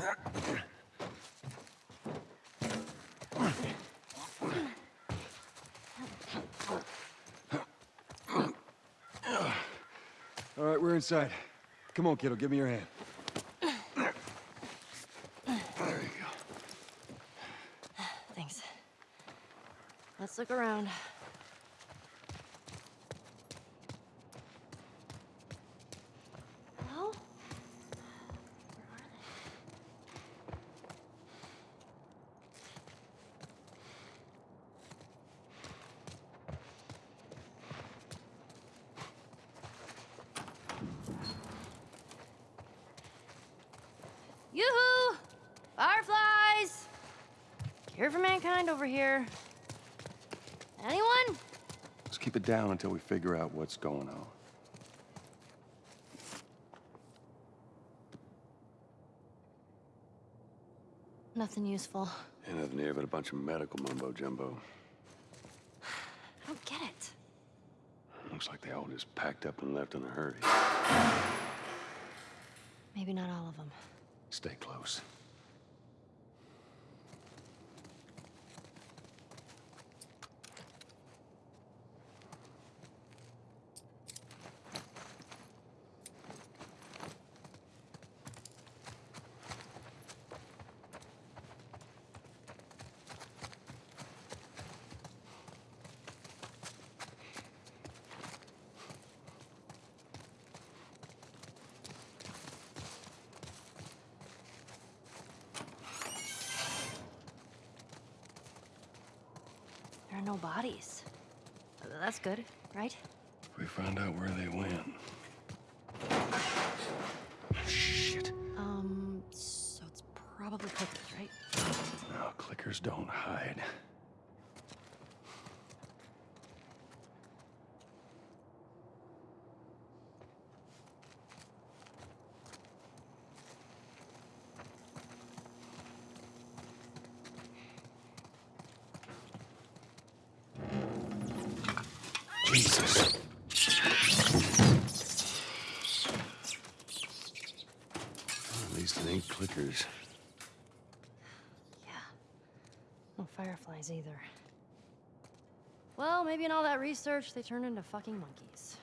All right, we're inside. Come on, kiddo, give me your hand. There you go. Thanks. Let's look around. Yoo-hoo! Fireflies! Care for mankind over here. Anyone? Let's keep it down until we figure out what's going on. Nothing useful. Ain't nothing here but a bunch of medical mumbo jumbo. I don't get it. Looks like they all just packed up and left in a hurry. Maybe not all of them. Stay close. Are no bodies. That's good, right? We found out where they went. Shit. Um, so it's probably clickers, right? No, clickers don't hide. Jesus. Well, at least it ain't clickers. Yeah. No fireflies either. Well, maybe in all that research, they turned into fucking monkeys.